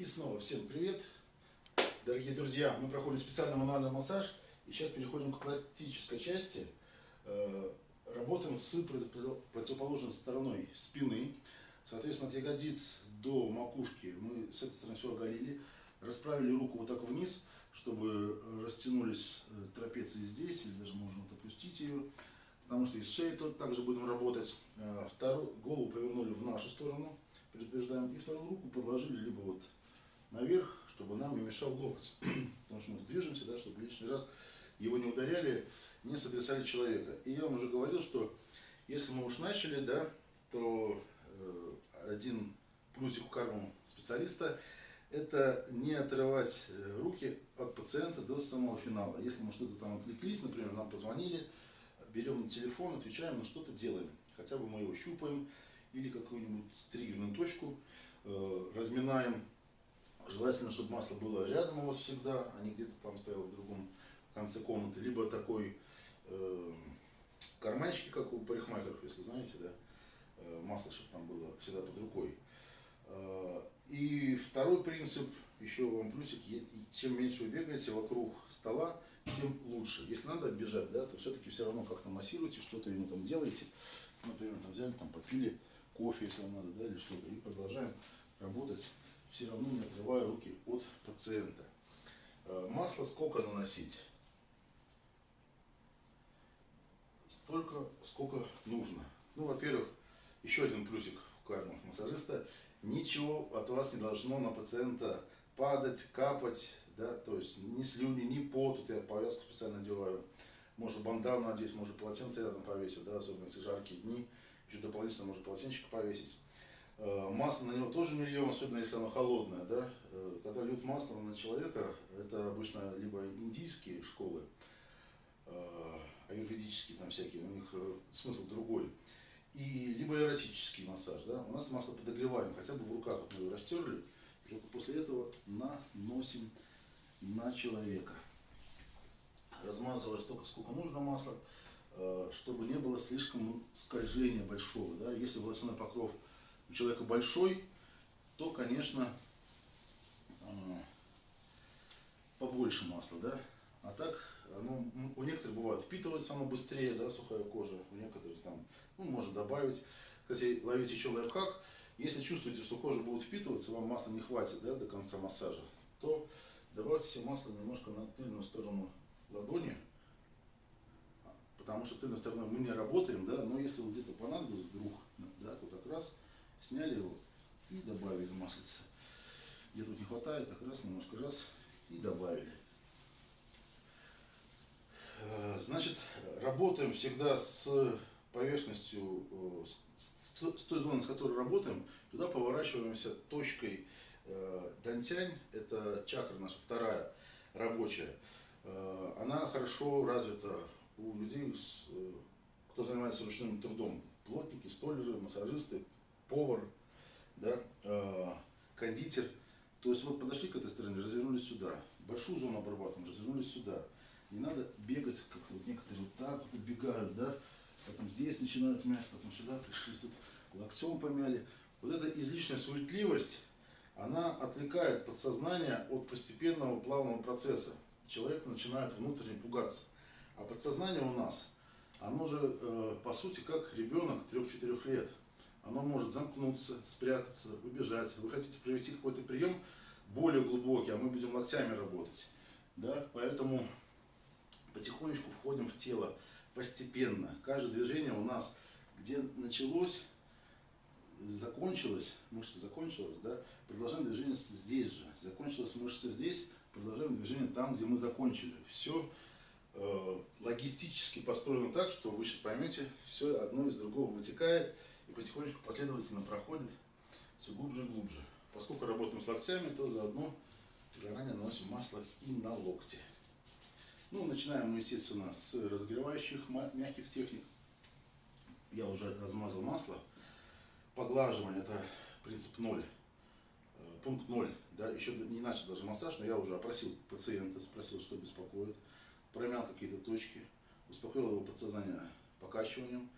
И снова всем привет, дорогие друзья. Мы проходим специальный мануальный массаж. И сейчас переходим к практической части. Э, Работаем с против- противоположной стороной спины. Соответственно, от ягодиц до макушки мы с этой стороны все оголили. Расправили руку вот так вниз, чтобы э, растянулись э, трапеции здесь, или даже можно вот опустить ее. Потому что и с шеей тут также будем работать. Вторую голову повернули в нашу сторону, предупреждаем. И вторую руку подложили либо вот наверх, чтобы нам не мешал локоть. Потому что мы движемся, да, чтобы лишний раз его не ударяли, не сотрясали человека. И я вам уже говорил, что если мы уж начали, да, то э, один плюсик у карму специалиста – это не отрывать э, руки от пациента до самого финала. Если мы что-то там отвлеклись, например, нам позвонили, берем телефон, отвечаем, но что-то делаем. Хотя бы мы его щупаем или какую-нибудь триггерную точку э, разминаем. Желательно, чтобы масло было рядом у вас всегда, а не где-то там стояло в другом конце комнаты. Либо такой э, карманчики, как у парикмахеров, если знаете, да, э, масло, чтобы там было всегда под рукой. Э, И второй принцип, еще вам плюсик, чем меньше вы бегаете вокруг стола, тем лучше. Если надо оббежать, да, то все-таки все равно как-то массируете, что-то ему там делаете. Например, там взяли, там попили кофе, если вам надо, да, или что-то, и продолжаем работать, все равно не отрывая руки от пациента. Э, Масло сколько наносить? Столько, сколько нужно. Ну, во-первых, еще один плюсик в карму массажиста. Ничего от вас не должно на пациента падать, капать, да, то есть ни слюни, ни пот, тут я повязку специально одеваю. Может бандану надеть, может полотенце рядом повесить, да, особенно если жаркие дни, еще дополнительно может полотенчик повесить. Э, Масло на него тоже не льем, особенно если оно холодное, да. Э, Когда льют масло на человека, это обычно либо индийские школы, э, аюрведические там всякие, у них смысл другой. И либо эротический массаж, да, у нас масло подогреваем, хотя бы в руках вот мы его растерли, и только после этого наносим на человека. Размазывая столько, сколько нужно масла, чтобы не было слишком скольжения большого, да, если волосяной покров у человека большой, то, конечно, э, побольше масла, да, а так, м, у некоторых бывает впитывается оно быстрее, да, сухая кожа, у некоторых там, ну, можно добавить. Кстати, ловите еще лайфхак, если чувствуете, что кожа будет впитываться, вам масла не хватит, да, до конца массажа, то добавьте себе масло немножко на тыльную сторону ладони, а, потому что тыльной стороной мы не работаем, да, но если вот где-то понадобилось вдруг, да, то так раз, сняли его и добавили маслица. Где тут не хватает, так раз, немножко раз и добавили. Э, Значит, работаем всегда с поверхностью, э, с, той- зоны, с которой работаем, туда поворачиваемся точкой э, дантянь, это чакра наша вторая рабочая. Она хорошо развита у людей, кто занимается ручным трудом. Плотники, столеры, массажисты, повар, да, э, кондитер. То есть вот подошли к этой стороне, развернулись сюда. Большую зону обрабатываем, развернулись сюда. Не надо бегать, как вот некоторые вот так вот бегают, да, потом здесь начинают мять, потом сюда пришли, тут локтем помяли. Вот эта излишняя суетливость, она отвлекает подсознание от постепенного плавного процесса. Человек начинает внутренне пугаться. А подсознание у нас, оно же э, по сути как ребенок 3-4 лет. Оно может замкнуться, спрятаться, убежать. Вы хотите провести какой-то прием более глубокий, а мы будем локтями работать. Да? Поэтому потихонечку входим в тело постепенно. Каждое движение у нас, где началось, закончилось, мышца закончилась, да, продолжаем движение здесь же. Закончилась мышца здесь, продолжаем движение там, где мы закончили. Все э, логистически построено так, что вы сейчас поймете, все одно из другого вытекает и потихонечку последовательно проходит все глубже и глубже. Поскольку работаем с локтями, то заодно заранее наносим масло и на локти. Ну, начинаем мы, естественно, с разогревающих мягких техник. Я уже размазал масло. Поглаживание – это принцип 0. Э, Пункт 0. Да, еще не начал даже массаж, но я уже опросил пациента, спросил, что беспокоит. Промял какие-то точки, успокоил его подсознание покачиванием,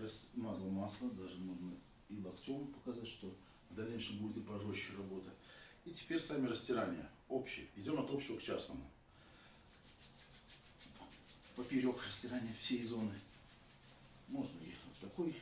размазал масло, даже можно и локтем показать, что в дальнейшем будет и пожестче работа. И теперь сами растирания. Общие. Идем от общего к частному. Поперек растирания всей зоны. Можно и вот такой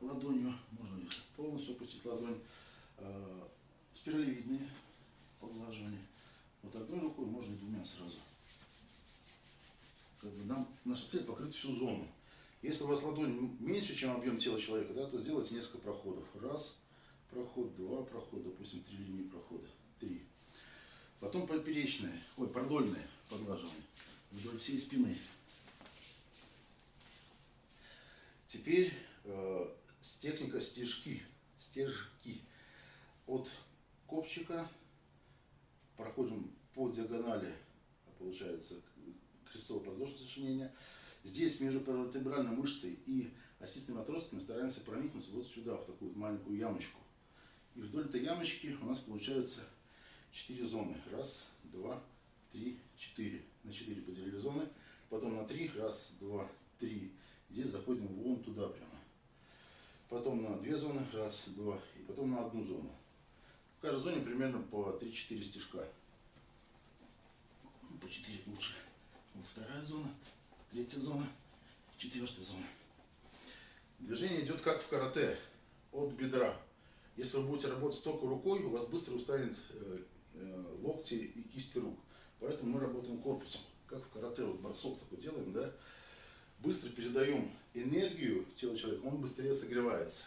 ладонью, можно и полностью опустить ладонь. Э, спиралевидные поглаживания. Вот одной рукой можно двумя сразу. Как бы нам, наша цель покрыть всю зону. Если у вас ладонь меньше, чем объем тела человека, да, то сделайте несколько проходов. Раз, проход, два прохода, допустим, три линии прохода, три. Потом поперечные, ой, продольные поглаживания вдоль всей спины. Теперь э, техника стежки, стежки. От копчика проходим по диагонали, получается, крестцово-подвздошное сочинение. Здесь между вертебральной мышцей и осистыми отростками стараемся проникнуться вот сюда, в такую маленькую ямочку. И вдоль этой ямочки у нас получается 4 зоны. Раз, два, три, четыре. На 4 поделили зоны. Потом на 3. Раз, два, три. Здесь заходим вон туда прямо. Потом на 2 зоны. Раз, два. И потом на одну зону. В каждой зоне примерно по 3-4 стежка. Ну, по 4 лучше. Вот вторая зона, третья зона, четвертая зона. Движение идет как в карате, от бедра. Если вы будете работать только рукой, у вас быстро устанет э, э, локти и кисти рук. Поэтому мы работаем корпусом, как в карате, вот бросок такой делаем, да. Быстро передаем энергию телу человека, он быстрее согревается.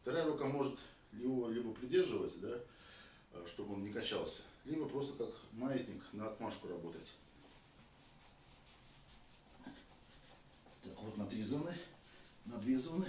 Вторая рука может его либо придерживать, да, э, чтобы он не качался, либо просто как маятник на отмашку работать. Так, вот две зоны.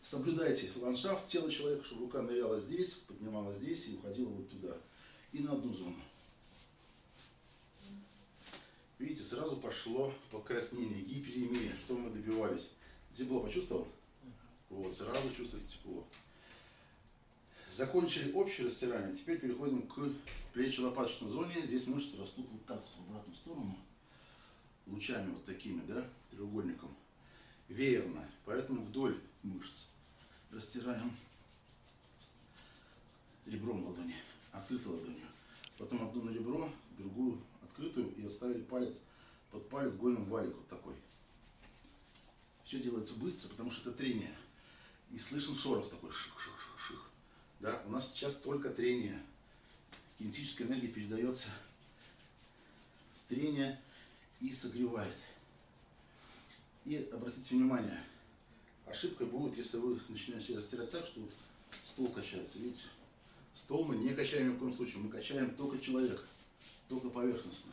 Соблюдайте ландшафт тела человека, чтобы рука ныряла здесь, поднималась здесь и уходила вот туда. И на одну зону. Видите, сразу пошло покраснение, гиперемия. Что мы добивались? Тепло почувствовал? Вот, сразу чувствуется тепло. Закончили общее растирание, теперь переходим к плечо-лопаточной зоне. Здесь мышцы растут вот так вот в обратную сторону лучами вот такими, да, треугольником, веерно. Поэтому вдоль мышц растираем ребром ладони, открытой ладонью. Потом одну на ребро, другую открытую и оставили палец под палец гольным валик вот такой. Все делается быстро, потому что это трение. И слышен шорох такой ших-ших-ших-ших. Да, у нас сейчас только трение. Кинетическая энергия передается трение и согревает. И обратите внимание, ошибка будет, если вы начинаете растирать так, что стол качается. Видите? Стол мы не качаем ни в коем случае, мы качаем только человека, только поверхностно.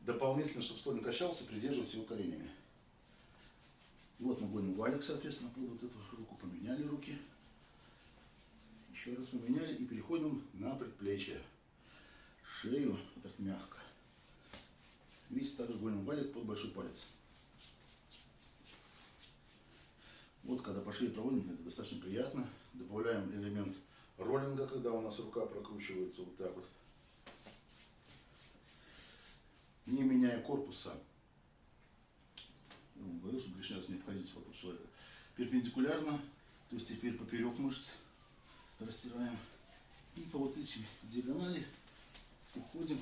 Дополнительно, чтобы стол не качался, придерживать его коленями. Вот мы будем валик, соответственно, под вот эту руку поменяли руки. Еще раз поменяли и переходим на предплечье. Шею вот так мягко. Видите, также больно валик под большой палец. Вот когда по шее проводим, это достаточно приятно. Добавляем элемент роллинга, когда у нас рука прокручивается вот так вот. Не меняя корпуса. Я вам говорил, что лишний раз не обходить вокруг человека. Перпендикулярно, то есть теперь поперек мышц растираем. И по вот этим диагонали уходим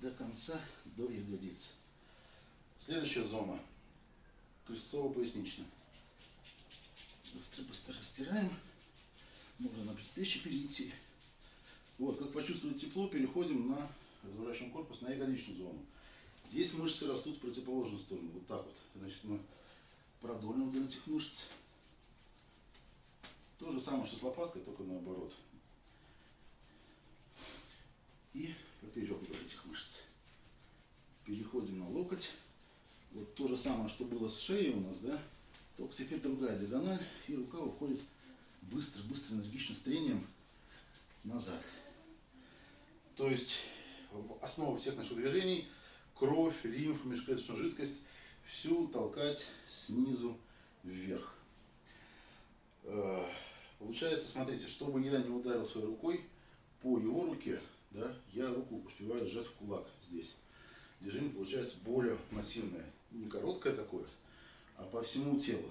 до конца, до ягодиц. Следующая зона. Крестцово-поясничная. Быстро-быстро растираем. Можно на предплечье перейти. Вот, как почувствовать тепло, переходим на, разворачиваем корпус на ягодичную зону. Здесь мышцы растут в противоположную сторону, вот так вот. Значит, мы продольно вдоль этих мышц. То же самое, что с лопаткой, только наоборот. И поперек вот этих мышц. Переходим на локоть. Вот то же самое, что было с шеей у нас, да? Только теперь другая диагональ, и рука уходит быстро, быстро, энергично, с трением назад. То есть основа всех наших движений кровь, лимф, межклеточную жидкость всю толкать снизу вверх. Э, получается, смотрите, чтобы я не ударил своей рукой по его руке, да, я руку успеваю сжать в кулак здесь. Движение получается более массивное. Не короткое такое, а по всему телу,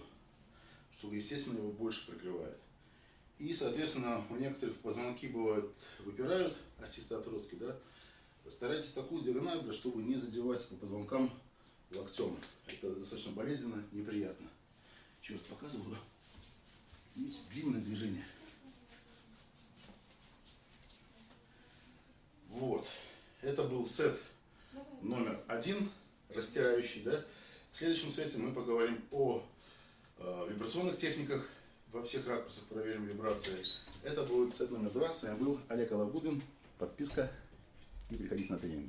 что, естественно, его больше прикрывает. И, соответственно, у некоторых позвонки бывают выпирают остеостоотростки, да. Старайтесь такую диагональ, чтобы не задевать по позвонкам локтем. Это достаточно болезненно, неприятно. Раз показываю. Есть длинное движение. Вот. Это был сет номер один, растирающий, да. В следующем сете мы поговорим о э, вибрационных техниках, во всех ракурсах проверим вибрации. Это будет сет номер два. С вами был Олег Алагудин. Подписка и приходите на тренинги.